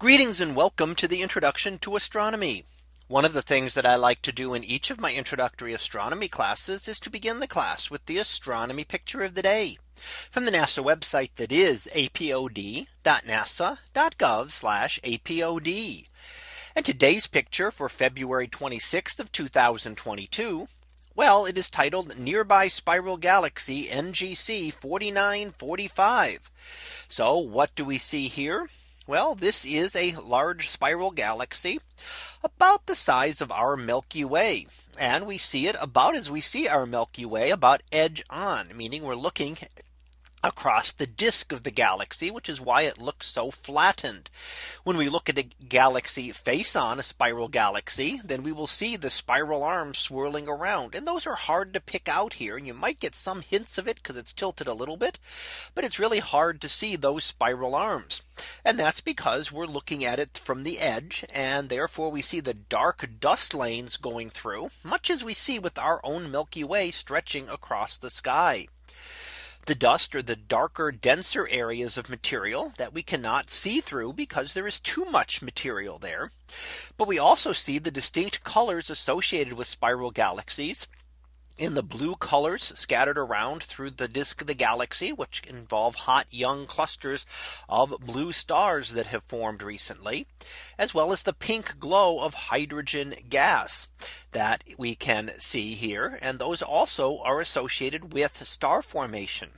Greetings and welcome to the introduction to astronomy. One of the things that I like to do in each of my introductory astronomy classes is to begin the class with the astronomy picture of the day from the NASA website that is apod.nasa.gov apod. And today's picture for February 26th of 2022. Well, it is titled Nearby Spiral Galaxy NGC 4945. So what do we see here? Well, this is a large spiral galaxy about the size of our Milky Way. And we see it about as we see our Milky Way about edge on, meaning we're looking across the disk of the galaxy, which is why it looks so flattened. When we look at a galaxy face on a spiral galaxy, then we will see the spiral arms swirling around. And those are hard to pick out here. And you might get some hints of it because it's tilted a little bit. But it's really hard to see those spiral arms. And that's because we're looking at it from the edge. And therefore we see the dark dust lanes going through much as we see with our own Milky Way stretching across the sky. The dust or the darker denser areas of material that we cannot see through because there is too much material there. But we also see the distinct colors associated with spiral galaxies in the blue colors scattered around through the disk of the galaxy, which involve hot young clusters of blue stars that have formed recently, as well as the pink glow of hydrogen gas that we can see here. And those also are associated with star formation.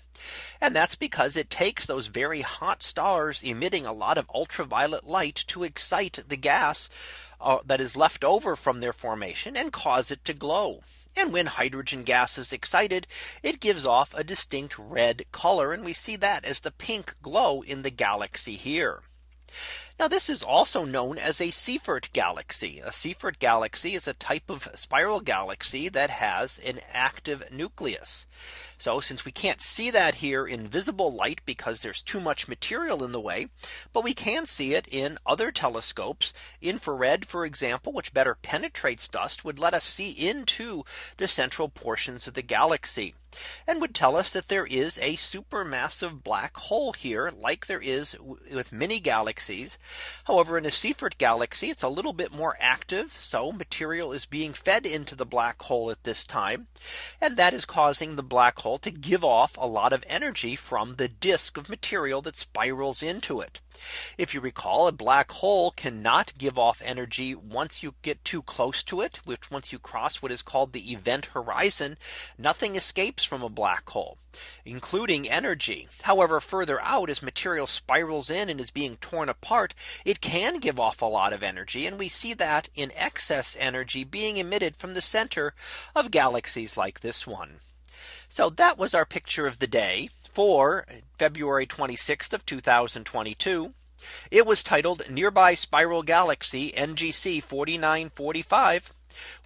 And that's because it takes those very hot stars emitting a lot of ultraviolet light to excite the gas uh, that is left over from their formation and cause it to glow. And when hydrogen gas is excited, it gives off a distinct red color. And we see that as the pink glow in the galaxy here. Now this is also known as a Seyfert galaxy. A Seyfert galaxy is a type of spiral galaxy that has an active nucleus. So since we can't see that here in visible light because there's too much material in the way, but we can see it in other telescopes infrared, for example, which better penetrates dust would let us see into the central portions of the galaxy and would tell us that there is a supermassive black hole here like there is with many galaxies However, in a Seyfert galaxy, it's a little bit more active. So material is being fed into the black hole at this time. And that is causing the black hole to give off a lot of energy from the disk of material that spirals into it. If you recall, a black hole cannot give off energy once you get too close to it, which once you cross what is called the event horizon, nothing escapes from a black hole, including energy. However, further out as material spirals in and is being torn apart, it can give off a lot of energy. And we see that in excess energy being emitted from the center of galaxies like this one. So that was our picture of the day for February 26th of 2022. It was titled Nearby Spiral Galaxy NGC 4945.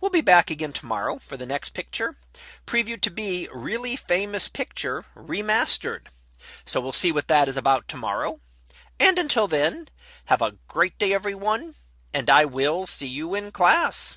We'll be back again tomorrow for the next picture previewed to be really famous picture remastered. So we'll see what that is about tomorrow. And until then, have a great day, everyone. And I will see you in class.